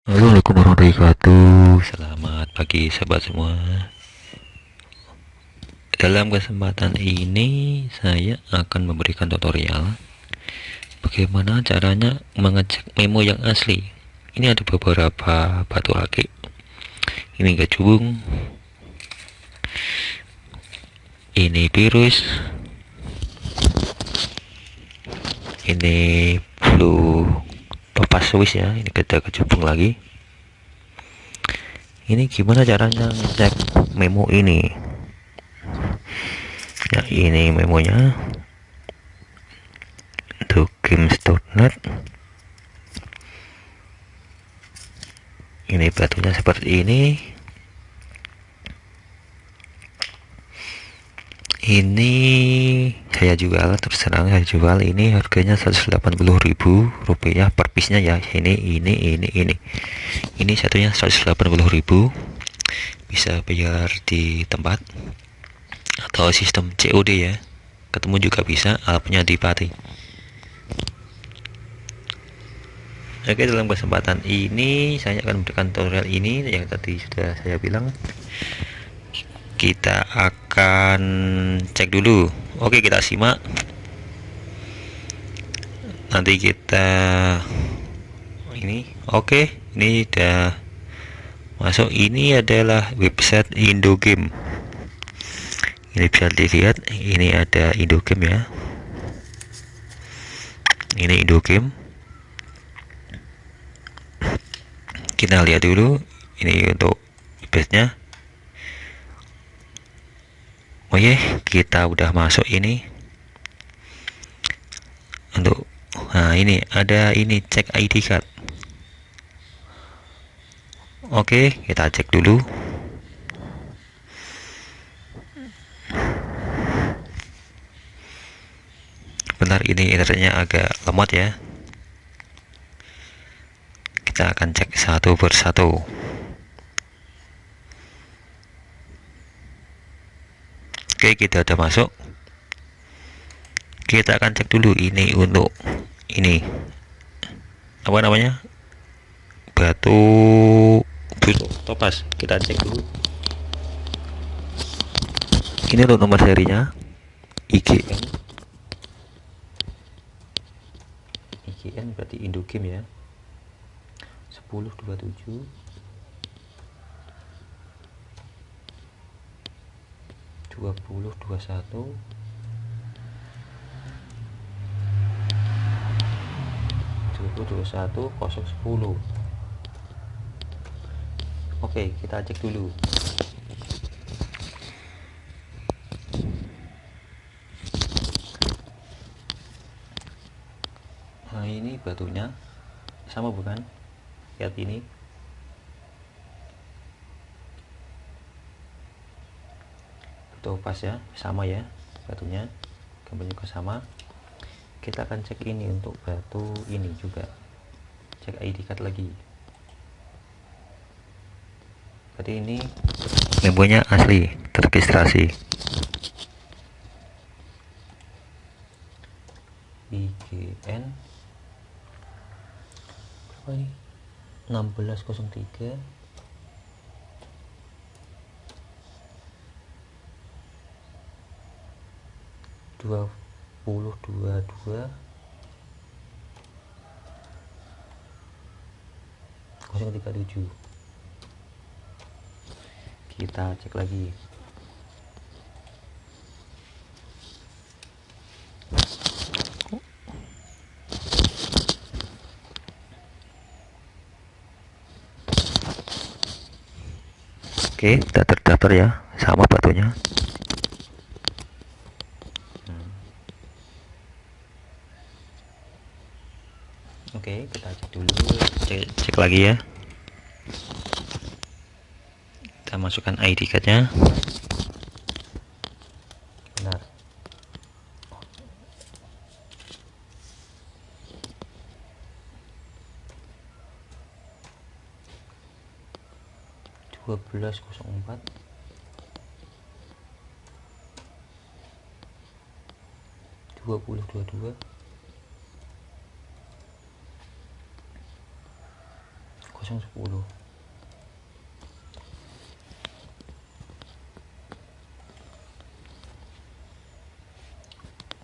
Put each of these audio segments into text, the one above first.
Assalamualaikum warahmatullahi wabarakatuh. Selamat pagi sahabat semua. Dalam kesempatan ini Saya akan memberikan tutorial Bagaimana caranya mengecek memo yang asli. Ini ada beberapa batu akik. Ini gajubung Ini virus. Ini blue pas Swiss ya ini kita kecubung lagi. Ini gimana caranya ngecek memo ini? Nah ini memonya. Untuk games.net ini batunya seperti ini ini saya jual terserang saya jual ini harganya 180.000 rupiah per piece-nya ya. Ini ini ini ini. Ini satunya 180.000 bisa bayar di tempat atau sistem COD ya. Ketemu juga bisa alatnya di pati Oke dalam kesempatan ini saya akan memberikan tutorial ini yang tadi sudah saya bilang kita akan cek dulu. Oke kita simak. Nanti kita ini. Oke ini udah masuk. Ini adalah website Indogame. Ini bisa dilihat ini ada Indogame ya. Ini Indogame. Kita lihat dulu ini untuk websitenya. oh ya kita udah masuk ini. Untuk nah ini ada ini cek ID card. Oke kita cek dulu. Benar ini internetnya agak lemot ya. Kita akan cek satu persatu Oke kita udah masuk. Kita akan cek dulu ini untuk ini. Apa namanya? Batu biru topas kita cek dulu. Ini untuk nomor serinya. IGN IGN berarti Indogame ya. 1027 20 21 2021 010 Oke kita cek dulu. Nah ini batunya sama bukan? Lihat ini pas ya sama ya batunya. Gambarnya juga sama. Kita akan cek ini untuk batu ini juga. Cek ID card lagi. Berarti ini memonya asli terregistrasi. IGN berapa ini? 1603 dua puluh dua dua kosong tiga tujuh kita cek lagi Oke, kita terdaftar ya, sama batunya. Oke, kita cek dulu. Cek, cek lagi ya. Kita masukkan ID cardnya. Benar. Dua belas empat dua puluh dua dua 010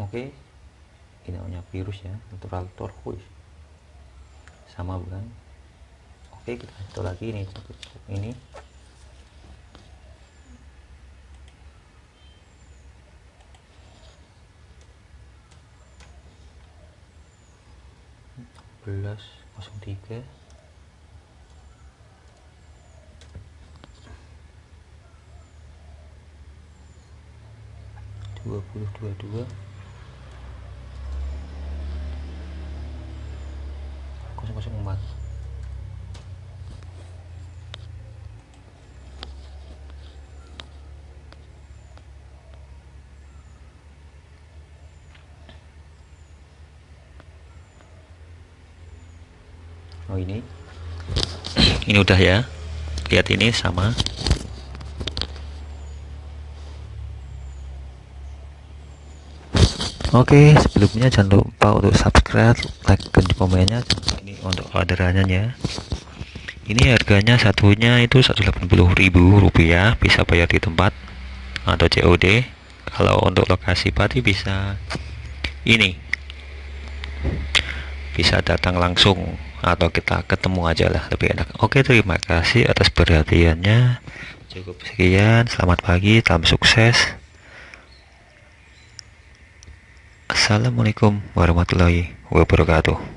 oke. Ini namanya virus ya natural tortoise sama bukan? Oke kita itu lagi ini ini. Belas kosong tiga dua puluh dua dua. Empat. Oh ini. Ini udah ya. Lihat ini sama Oke, sebelumnya jangan lupa untuk subscribe, like, dan komennya. Ini untuk orderannya ya. Ini harganya satunya itu 180.000 rupiah, bisa bayar di tempat atau COD. Kalau untuk lokasi pati bisa ini, bisa datang langsung atau kita ketemu aja lah lebih enak. Oke, terima kasih atas perhatiannya. Cukup sekian, selamat pagi, salam sukses. Assalamualaikum warahmatullahi wabarakatuh